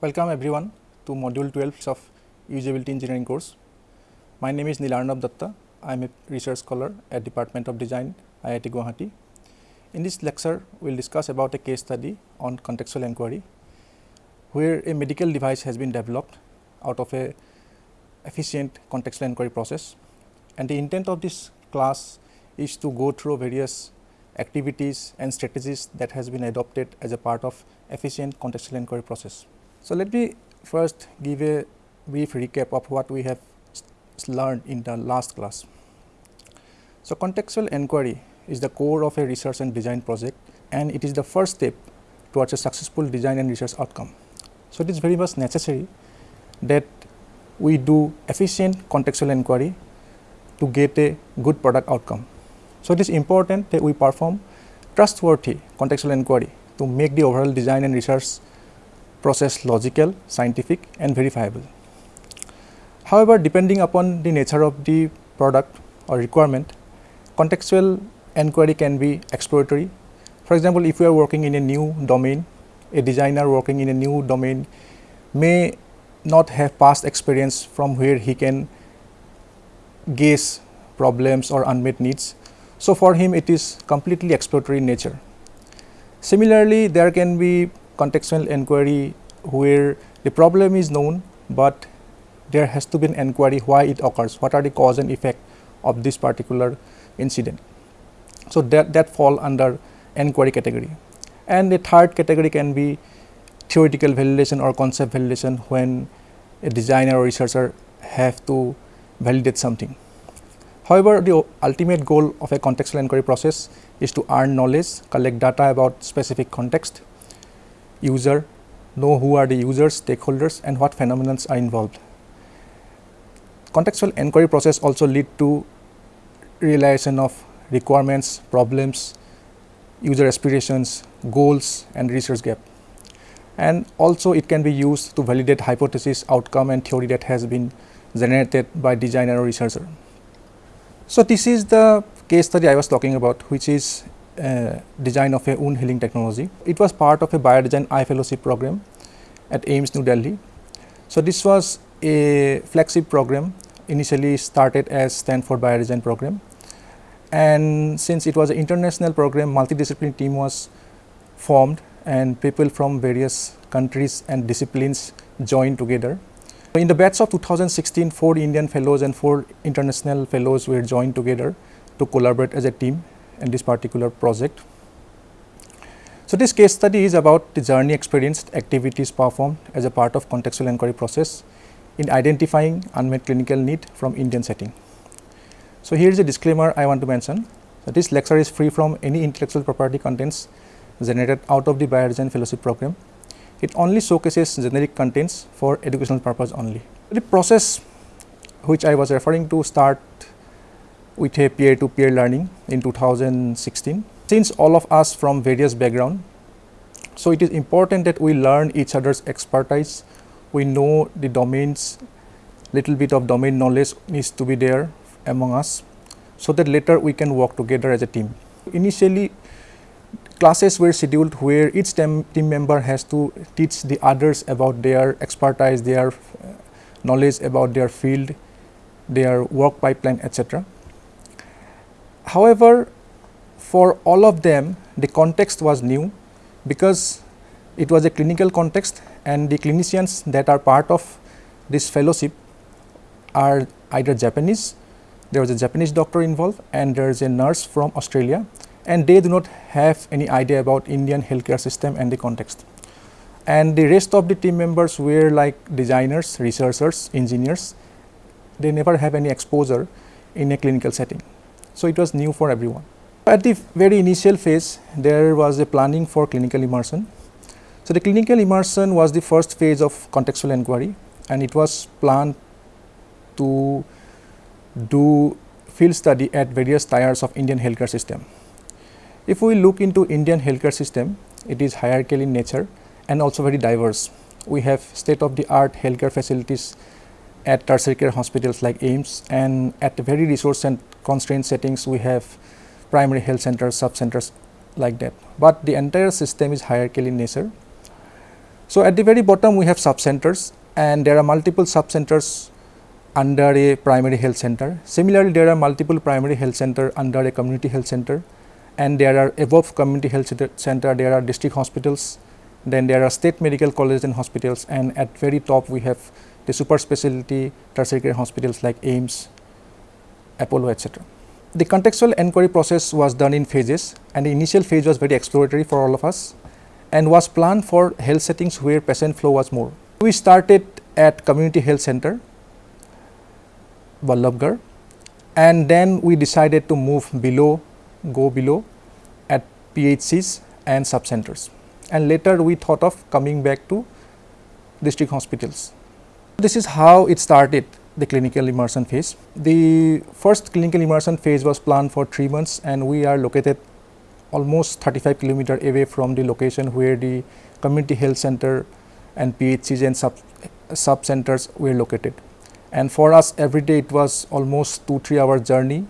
Welcome everyone to module 12 of usability engineering course. My name is Nilarnab Datta. I am a research scholar at Department of Design IIT Guwahati. In this lecture, we will discuss about a case study on contextual inquiry where a medical device has been developed out of a efficient contextual inquiry process and the intent of this class is to go through various activities and strategies that has been adopted as a part of efficient contextual inquiry process. So, let me first give a brief recap of what we have learned in the last class. So, contextual inquiry is the core of a research and design project and it is the first step towards a successful design and research outcome. So, it is very much necessary that we do efficient contextual inquiry to get a good product outcome. So, it is important that we perform trustworthy contextual inquiry to make the overall design and research process logical, scientific and verifiable. However, depending upon the nature of the product or requirement, contextual inquiry can be exploratory. For example, if we are working in a new domain, a designer working in a new domain may not have past experience from where he can guess problems or unmet needs. So, for him it is completely exploratory in nature. Similarly, there can be contextual inquiry where the problem is known, but there has to be an inquiry why it occurs, what are the cause and effect of this particular incident. So, that, that fall under inquiry category. And the third category can be theoretical validation or concept validation when a designer or researcher have to validate something. However, the ultimate goal of a contextual inquiry process is to earn knowledge, collect data about specific context, user, know who are the users, stakeholders and what phenomena are involved. Contextual inquiry process also lead to realization of requirements, problems, user aspirations, goals and research gap. And also it can be used to validate hypothesis, outcome and theory that has been generated by designer or researcher. So, this is the case study I was talking about which is design of a wound healing technology. It was part of a biodesign I fellowship program at AIIMS New Delhi. So, this was a flagship program initially started as Stanford Biodesign program and since it was an international program multidisciplinary team was formed and people from various countries and disciplines joined together. In the batch of 2016 four Indian fellows and four international fellows were joined together to collaborate as a team in this particular project. So, this case study is about the journey experienced activities performed as a part of contextual inquiry process in identifying unmet clinical need from Indian setting. So, here is a disclaimer I want to mention that this lecture is free from any intellectual property contents generated out of the biodesign fellowship program. It only showcases generic contents for educational purpose only. The process which I was referring to start with a peer to peer learning in 2016. Since all of us from various background, so it is important that we learn each other's expertise, we know the domains, little bit of domain knowledge needs to be there among us, so that later we can work together as a team. Initially, classes were scheduled where each team, team member has to teach the others about their expertise, their knowledge about their field, their work pipeline, etc. However, for all of them the context was new because it was a clinical context and the clinicians that are part of this fellowship are either Japanese, there was a Japanese doctor involved and there is a nurse from Australia and they do not have any idea about Indian healthcare system and the context. And the rest of the team members were like designers, researchers, engineers, they never have any exposure in a clinical setting. So, it was new for everyone. At the very initial phase, there was a planning for clinical immersion. So, the clinical immersion was the first phase of contextual inquiry and it was planned to do field study at various tiers of Indian healthcare system. If we look into Indian healthcare system, it is hierarchical in nature and also very diverse. We have state of the art healthcare facilities at tertiary care hospitals like AIIMS and at very resource and constrained settings we have primary health centers, sub centers like that. But the entire system is hierarchical in nature. So, at the very bottom we have sub-centers and there are multiple sub-centers under a primary health center. Similarly, there are multiple primary health center under a community health center and there are above community health center, there are district hospitals, then there are state medical colleges and hospitals and at very top we have the super specialty tertiary care hospitals like AIIMS, Apollo etc. The contextual enquiry process was done in phases and the initial phase was very exploratory for all of us and was planned for health settings where patient flow was more. We started at community health center Ballabgarh and then we decided to move below, go below at PHCs and sub-centers and later we thought of coming back to district hospitals. This is how it started the clinical immersion phase. The first clinical immersion phase was planned for 3 months and we are located almost 35 kilometer away from the location where the community health center and PHCs and sub, sub centers were located. And for us every day it was almost 2 3 hour journey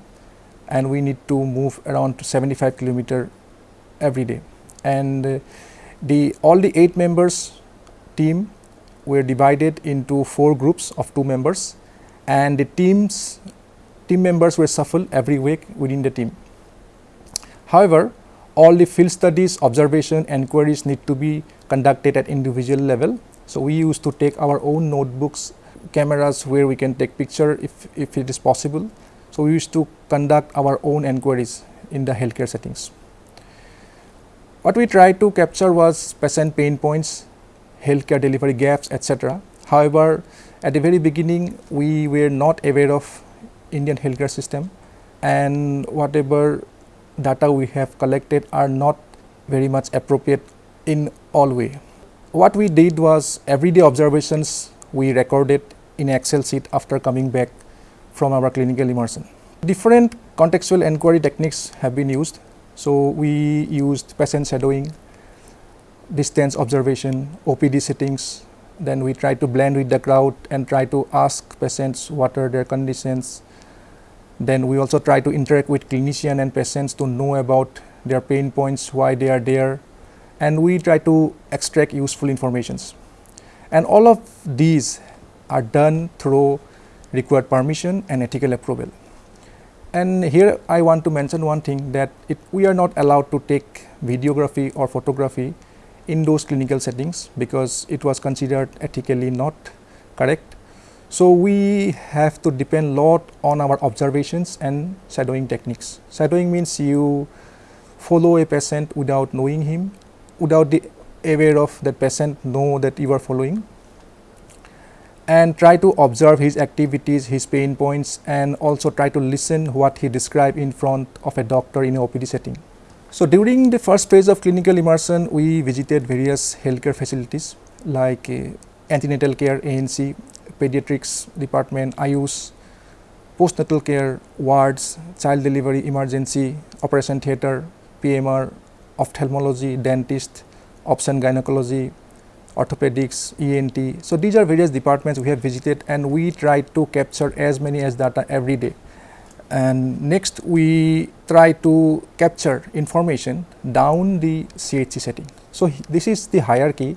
and we need to move around 75 kilometer every day. And the all the 8 members team were divided into 4 groups of 2 members and the teams team members were shuffled every week within the team. However, all the field studies, observation, enquiries need to be conducted at individual level. So, we used to take our own notebooks cameras where we can take picture if, if it is possible. So, we used to conduct our own enquiries in the healthcare settings. What we tried to capture was patient pain points, healthcare delivery gaps etc. However, at the very beginning we were not aware of Indian healthcare system and whatever data we have collected are not very much appropriate in all way. What we did was everyday observations we recorded in Excel sheet after coming back from our clinical immersion. Different contextual enquiry techniques have been used. So, we used patient shadowing, distance observation, OPD settings, then we try to blend with the crowd and try to ask patients what are their conditions. Then we also try to interact with clinician and patients to know about their pain points, why they are there, and we try to extract useful informations. And all of these are done through required permission and ethical approval. And here I want to mention one thing that it, we are not allowed to take videography or photography in those clinical settings because it was considered ethically not correct. So, we have to depend lot on our observations and shadowing techniques. Shadowing means you follow a patient without knowing him, without the aware of that patient know that you are following and try to observe his activities, his pain points and also try to listen what he describe in front of a doctor in a OPD setting. So, during the first phase of clinical immersion, we visited various healthcare facilities like uh, antenatal care, ANC, pediatrics department, IUS, postnatal care, wards, child delivery, emergency, operation theatre, PMR, ophthalmology, dentist, obstetrics gynecology, orthopedics, ENT. So, these are various departments we have visited and we try to capture as many as data every day. And next we try to capture information down the CHC setting. So, this is the hierarchy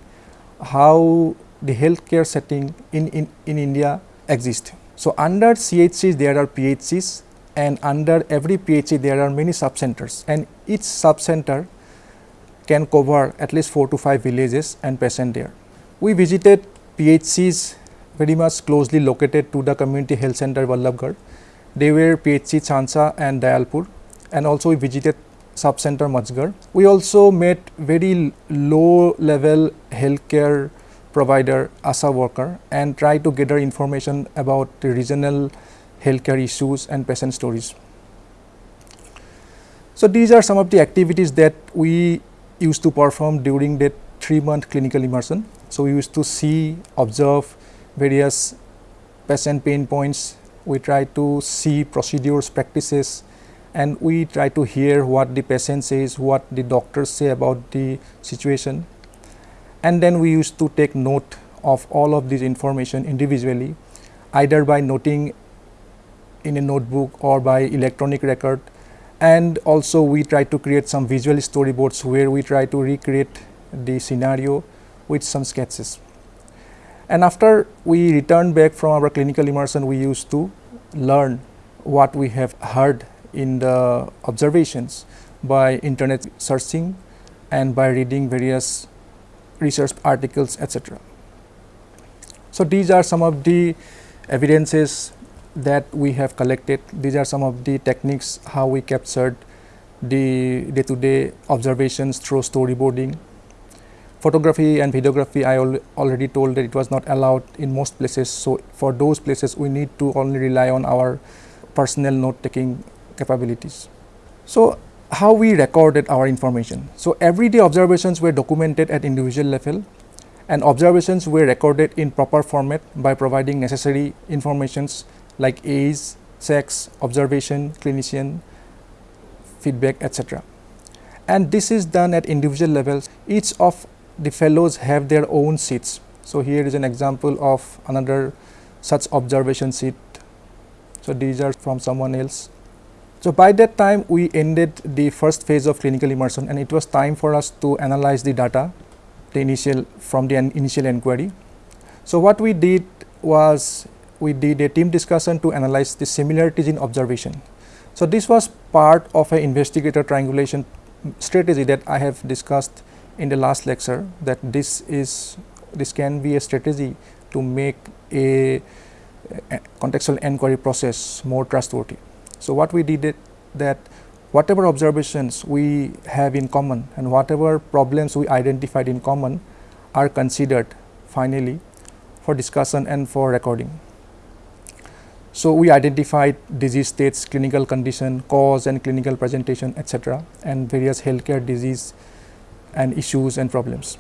how the healthcare setting in, in, in India exists. So, under CHCs there are PHCs and under every PHC there are many sub-centers and each sub-center can cover at least 4 to 5 villages and patient there. We visited PHCs very much closely located to the community health center Ballabgarh. They were PHC Chhainsa and Dayalpur and also we visited sub center Majgar. We also met very low level healthcare provider ASHA worker and try to gather information about regional healthcare issues and patient stories. So, these are some of the activities that we used to perform during that 3 month clinical immersion. So, we used to see, observe various patient pain points, we try to see procedures, practices and we try to hear what the patient says, what the doctors say about the situation. And then we used to take note of all of this information individually either by noting in a notebook or by electronic record and also we try to create some visual storyboards where we try to recreate the scenario with some sketches. And after we returned back from our clinical immersion, we used to learn what we have heard in the observations by internet searching and by reading various research articles etc. So, these are some of the evidences that we have collected. These are some of the techniques how we captured the day to day observations through storyboarding. Photography and videography I al already told that it was not allowed in most places. So, for those places we need to only rely on our personal note taking capabilities. So, how we recorded our information. So, everyday observations were documented at individual level and observations were recorded in proper format by providing necessary informations like age, sex, observation, clinician, feedback etc. And this is done at individual levels. Each of the fellows have their own seats. So, here is an example of another such observation seat. So, these are from someone else. So, by that time we ended the first phase of clinical immersion and it was time for us to analyze the data the initial from the initial inquiry. So, what we did was we did a team discussion to analyze the similarities in observation. So, this was part of an investigator triangulation strategy that I have discussed in the last lecture that this is this can be a strategy to make a, a contextual inquiry process more trustworthy. So, what we did that whatever observations we have in common and whatever problems we identified in common are considered finally for discussion and for recording. So, we identified disease states, clinical condition, cause and clinical presentation etc., and various healthcare disease and issues and problems.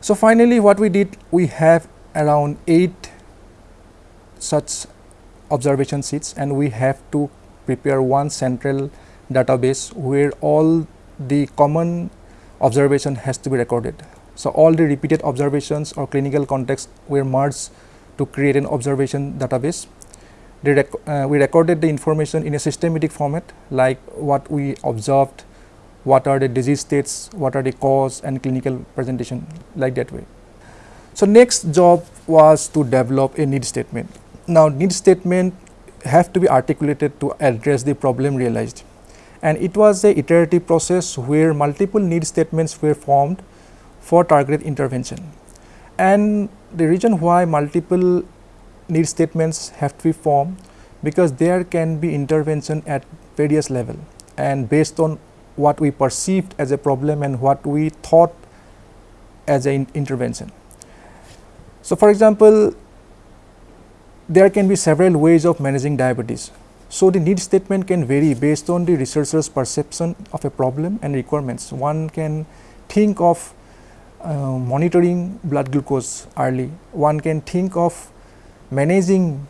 So, finally, what we did we have around 8 such observation sheets and we have to prepare one central database where all the common observation has to be recorded. So, all the repeated observations or clinical context were merged to create an observation database. Rec uh, we recorded the information in a systematic format like what we observed, what are the disease states, what are the cause and clinical presentation like that way. So, next job was to develop a need statement. Now, need statement have to be articulated to address the problem realized and it was a iterative process where multiple need statements were formed for targeted intervention. And the reason why multiple need statements have to be formed because there can be intervention at various level and based on what we perceived as a problem and what we thought as an intervention. So, for example, there can be several ways of managing diabetes. So, the need statement can vary based on the researcher's perception of a problem and requirements. One can think of uh, monitoring blood glucose early, one can think of managing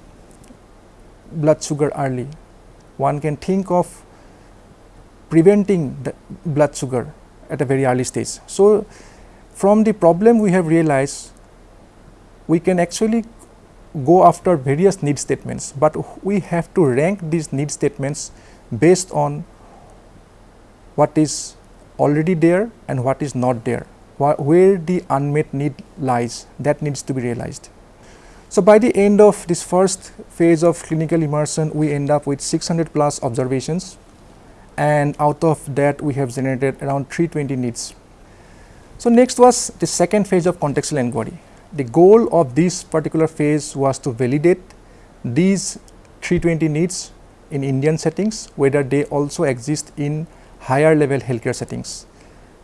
blood sugar early, one can think of preventing the blood sugar at a very early stage. So, from the problem we have realized we can actually go after various need statements, but we have to rank these need statements based on what is already there and what is not there, where the unmet need lies that needs to be realized. So, by the end of this first phase of clinical immersion, we end up with 600 plus observations and out of that we have generated around 320 needs. So, next was the second phase of contextual inquiry the goal of this particular phase was to validate these 320 needs in Indian settings, whether they also exist in higher level healthcare settings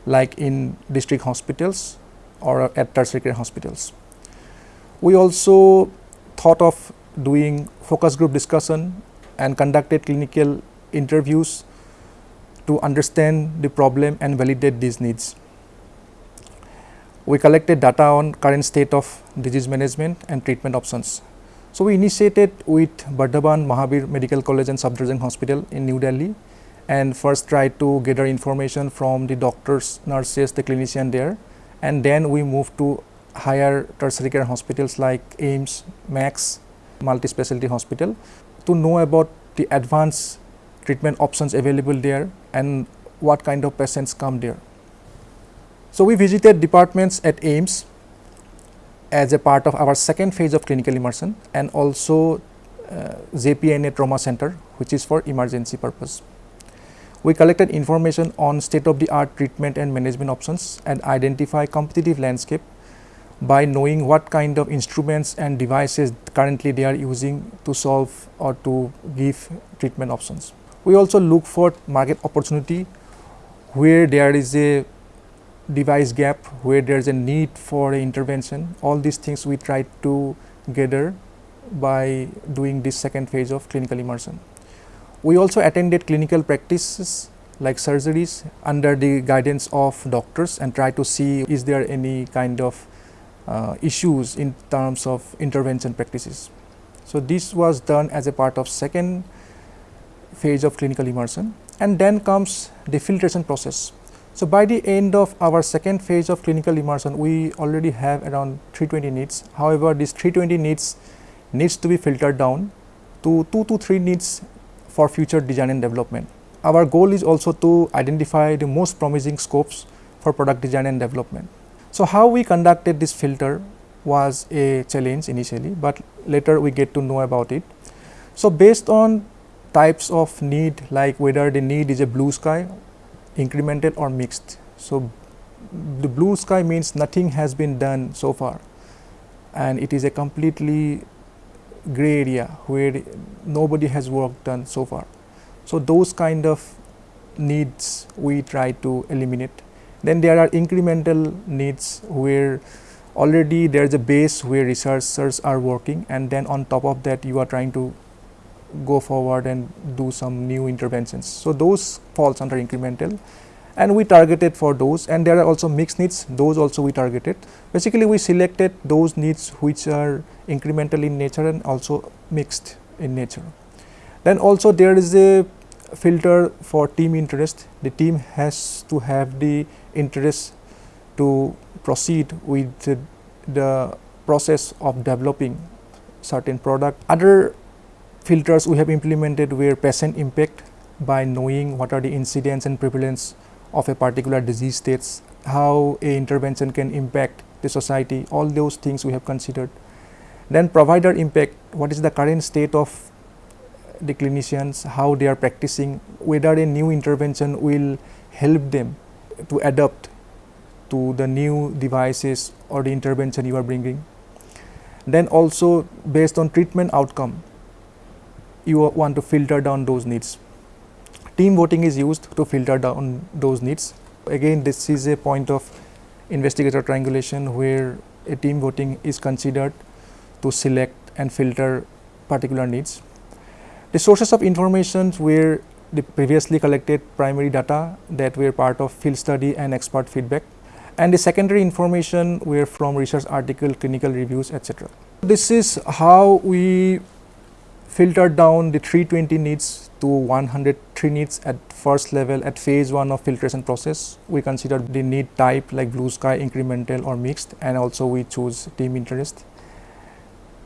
like in district hospitals or at tertiary care hospitals. We also thought of doing focus group discussion and conducted clinical interviews to understand the problem and validate these needs. We collected data on current state of disease management and treatment options. So, we initiated with Vardhman Mahavir Medical College and Safdarjung Hospital in New Delhi and first tried to gather information from the doctors, nurses, the clinician there and then we moved to higher tertiary care hospitals like AIIMS, Max, multi-specialty hospital to know about the advanced treatment options available there and what kind of patients come there. So, we visited departments at AIIMS as a part of our second phase of clinical immersion and also uh, JPNA Trauma Center which is for emergency purpose. We collected information on state of the art treatment and management options and identify competitive landscape by knowing what kind of instruments and devices currently they are using to solve or to give treatment options. We also look for market opportunity where there is a device gap, where there is a need for intervention. All these things we try to gather by doing this second phase of clinical immersion. We also attended clinical practices like surgeries under the guidance of doctors and try to see is there any kind of uh, issues in terms of intervention practices. So, this was done as a part of second phase of clinical immersion and then comes the filtration process. So, by the end of our second phase of clinical immersion, we already have around 320 needs. However, this 320 needs needs to be filtered down to 2 to 3 needs for future design and development. Our goal is also to identify the most promising scopes for product design and development. So, how we conducted this filter was a challenge initially, but later we get to know about it. So, based on types of need like whether the need is a blue sky, incremental or mixed. So, the blue sky means nothing has been done so far and it is a completely gray area where nobody has work done so far. So, those kind of needs we try to eliminate. Then there are incremental needs where already there is a base where researchers are working and then on top of that you are trying to go forward and do some new interventions. So, those falls under incremental and we targeted for those and there are also mixed needs those also we targeted. Basically we selected those needs which are incremental in nature and also mixed in nature. Then also there is a filter for team interest the team has to have the interest to proceed with the, process of developing certain product. Other filters we have implemented were patient impact by knowing what are the incidence and prevalence of a particular disease states, how a intervention can impact the society, all those things we have considered. Then provider impact, what is the current state of the clinicians, how they are practicing, whether a new intervention will help them to adapt to the new devices or the intervention you are bringing. Then also based on treatment outcome, you want to filter down those needs. Team voting is used to filter down those needs. Again, this is a point of investigator triangulation where a team voting is considered to select and filter particular needs. The sources of information were the previously collected primary data that were part of field study and expert feedback and the secondary information were from research article, clinical reviews, etc. This is how we filtered down the 320 needs to 103 needs at first level at phase 1 of filtration process. We considered the need type like blue sky, incremental or mixed and also we choose team interest.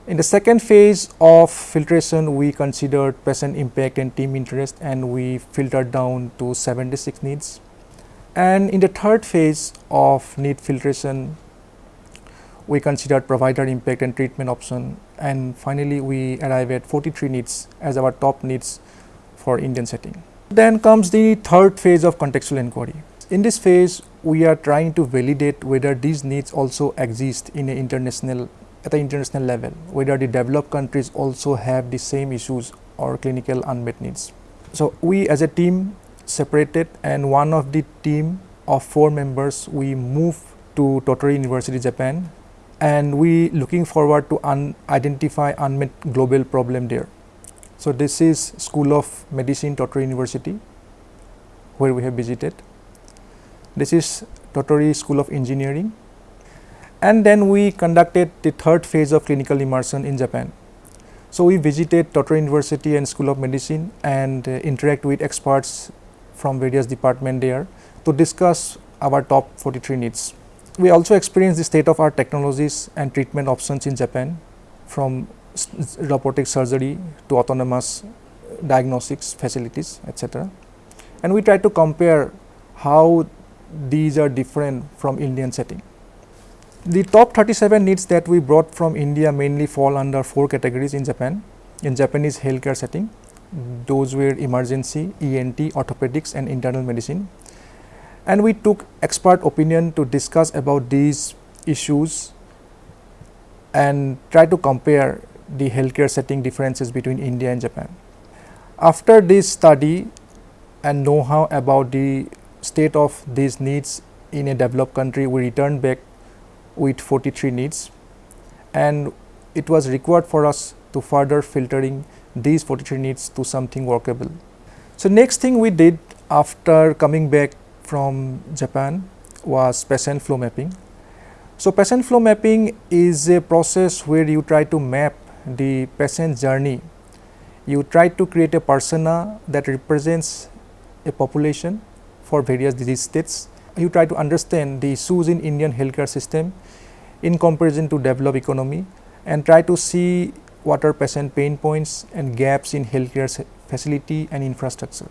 In the second phase of filtration, we considered patient impact and team interest and we filtered down to 76 needs. And in the third phase of need filtration, we considered provider impact and treatment option and finally we arrive at 43 needs as our top needs for Indian setting. Then comes the third phase of contextual inquiry. In this phase, we are trying to validate whether these needs also exist in an international at the international level, whether the developed countries also have the same issues or clinical unmet needs. So, we as a team separated and one of the team of four members we move to Tottori University, Japan and we looking forward to un identify unmet global problem there. So, this is School of Medicine Tottori University where we have visited. This is Tottori School of Engineering and then we conducted the third phase of clinical immersion in Japan. So, we visited Tottori University and School of Medicine and uh, interact with experts from various departments there to discuss our top 43 needs. We also experienced the state of art technologies and treatment options in Japan from robotic surgery to autonomous uh, diagnostics facilities etc. And we try to compare how these are different from Indian setting. The top 37 needs that we brought from India mainly fall under four categories in Japan. In Japanese healthcare setting, those were emergency, ENT, orthopedics and internal medicine. And we took expert opinion to discuss about these issues and try to compare the healthcare setting differences between India and Japan. After this study and know-how about the state of these needs in a developed country, we returned back with 43 needs and it was required for us to further filtering these 43 needs to something workable. So, next thing we did after coming back from Japan was patient flow mapping. So, patient flow mapping is a process where you try to map the patient journey. You try to create a persona that represents a population for various disease states. You try to understand the issues in Indian healthcare system in comparison to developed economy and try to see what are patient pain points and gaps in healthcare facility and infrastructure.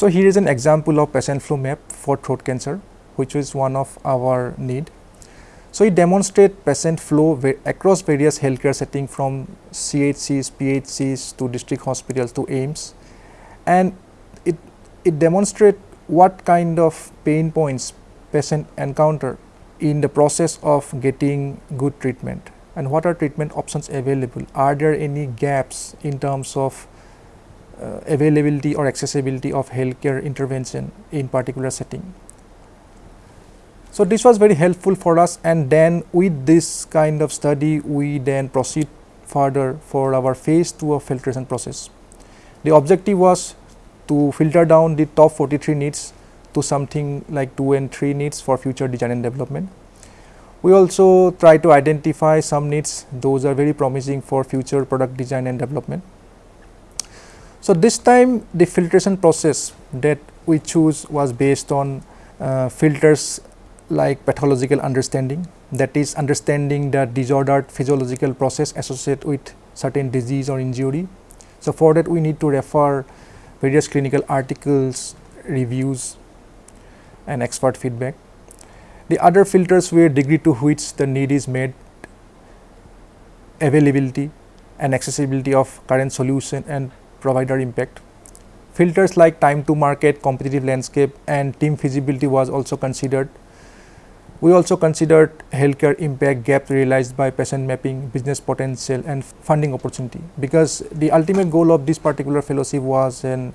So, here is an example of patient flow map for throat cancer which is one of our need. So, it demonstrates patient flow across various healthcare setting from CHCs, PHCs to district hospitals to AIIMS and it, it demonstrates what kind of pain points patient encounter in the process of getting good treatment and what are treatment options available. Are there any gaps in terms of uh, availability or accessibility of healthcare intervention in particular setting. So, this was very helpful for us and then with this kind of study we then proceed further for our phase 2 of filtration process. The objective was to filter down the top 43 needs to something like 2 and 3 needs for future design and development. We also try to identify some needs those are very promising for future product design and development. So, this time the filtration process that we choose was based on uh, filters like pathological understanding that is understanding the disordered physiological process associated with certain disease or injury. So, for that we need to refer various clinical articles, reviews and expert feedback. The other filters were degree to which the need is met, availability and accessibility of current solution and provider impact. Filters like time to market, competitive landscape and team feasibility was also considered. We also considered healthcare impact gap realized by patient mapping, business potential and funding opportunity because the ultimate goal of this particular fellowship was an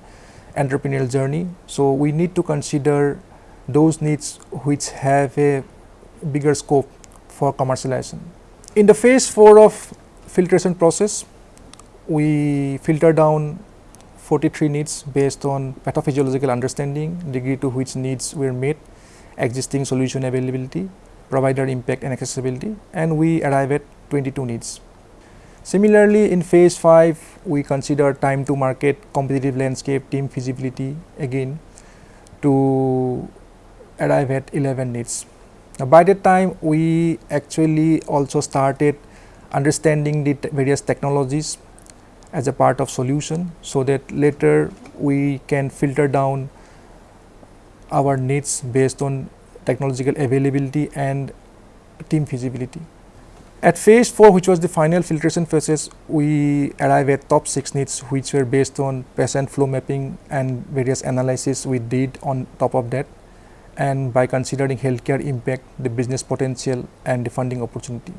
entrepreneurial journey. So, we need to consider those needs which have a bigger scope for commercialization. In the phase 4 of filtration process, we filter down 43 needs based on pathophysiological understanding, degree to which needs were met, existing solution availability, provider impact and accessibility and we arrive at 22 needs. Similarly, in phase 5 we consider time to market, competitive landscape, team feasibility again to arrive at 11 needs. Now, by that time we actually also started understanding the various technologies as a part of solution, so that later we can filter down our needs based on technological availability and team feasibility. At phase 4 which was the final filtration phases, we arrive at top 6 needs which were based on patient flow mapping and various analysis we did on top of that and by considering healthcare impact, the business potential and the funding opportunity.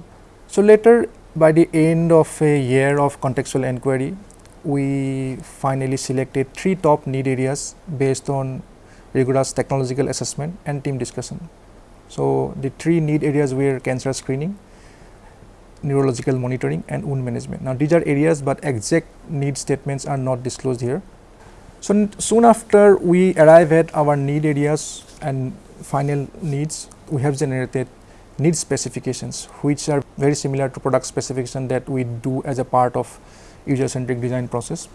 So, later by the end of a year of contextual inquiry, we finally selected three top need areas based on rigorous technological assessment and team discussion. So, the three need areas were cancer screening, neurological monitoring and wound management. Now, these are areas, but exact need statements are not disclosed here. So, soon after we arrive at our need areas and final needs, we have generated need specifications which are very similar to product specification that we do as a part of user centric design process.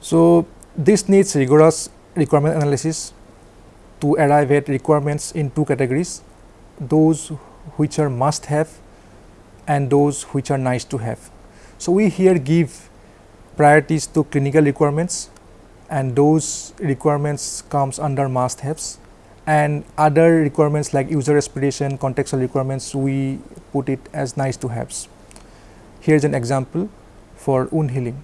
So, this needs rigorous requirement analysis to arrive at requirements in two categories, those which are must have and those which are nice to have. So, we here give priorities to clinical requirements and those requirements comes under must haves and other requirements like user aspiration, contextual requirements, we put it as nice to haves. Here's an example for wound healing.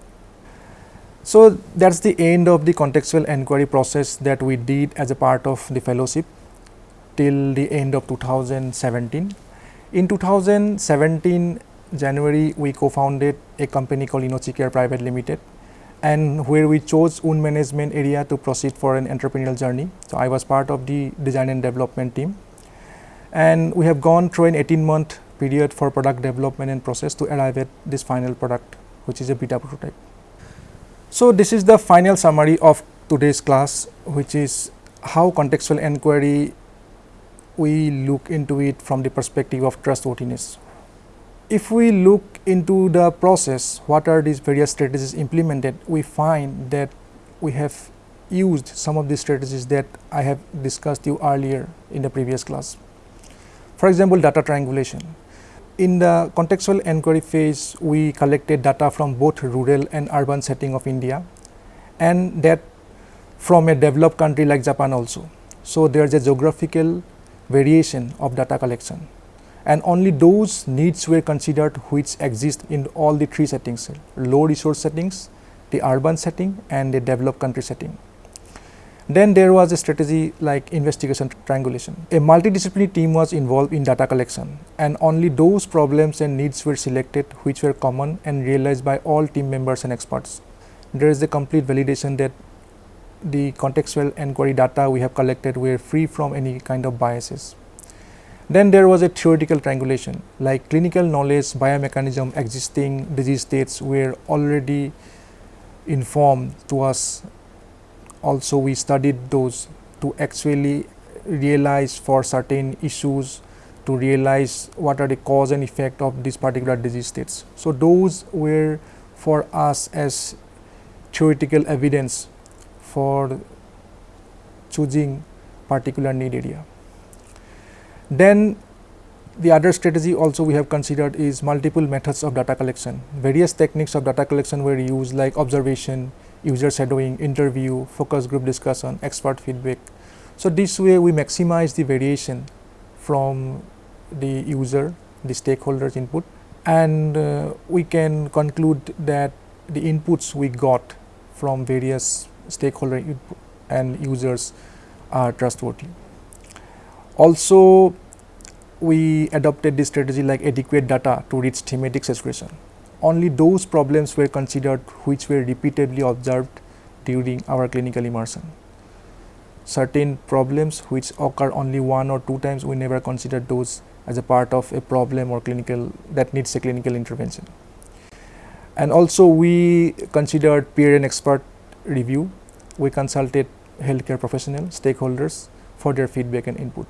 So that's the end of the contextual enquiry process that we did as a part of the fellowship till the end of 2017. In 2017 January, we co-founded a company called InnoCare Private Limited and where we chose wound management area to proceed for an entrepreneurial journey. So I was part of the design and development team. And we have gone through an 18 month period for product development and process to arrive at this final product, which is a beta prototype. So this is the final summary of today's class, which is how contextual enquiry we look into it from the perspective of trustworthiness. If we look into the process, what are these various strategies implemented, we find that we have used some of the strategies that I have discussed you earlier in the previous class. For example, data triangulation. In the contextual enquiry phase, we collected data from both rural and urban setting of India and that from a developed country like Japan also. So, there is a geographical variation of data collection and only those needs were considered which exist in all the three settings low resource settings, the urban setting and the developed country setting. Then there was a strategy like investigation triangulation. A multidisciplinary team was involved in data collection and only those problems and needs were selected which were common and realized by all team members and experts. There is a complete validation that the contextual enquiry data we have collected were free from any kind of biases. Then there was a theoretical triangulation like clinical knowledge, biomechanism, existing disease states were already informed to us. Also we studied those to actually realize for certain issues to realize what are the cause and effect of these particular disease states. So those were for us as theoretical evidence for choosing particular need area. Then the other strategy also we have considered is multiple methods of data collection. Various techniques of data collection were used like observation, user shadowing, interview, focus group discussion, expert feedback. So this way we maximize the variation from the user, the stakeholders input and uh, we can conclude that the inputs we got from various stakeholder and users are trustworthy. Also, we adopted this strategy like adequate data to reach thematic saturation. Only those problems were considered which were repeatedly observed during our clinical immersion. Certain problems which occur only one or two times, we never considered those as a part of a problem or clinical that needs a clinical intervention. And also we considered peer and expert review. We consulted healthcare professionals, stakeholders for their feedback and input.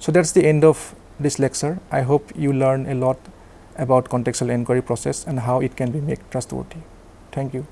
So that's the end of this lecture. I hope you learn a lot about contextual enquiry process and how it can be made trustworthy. Thank you.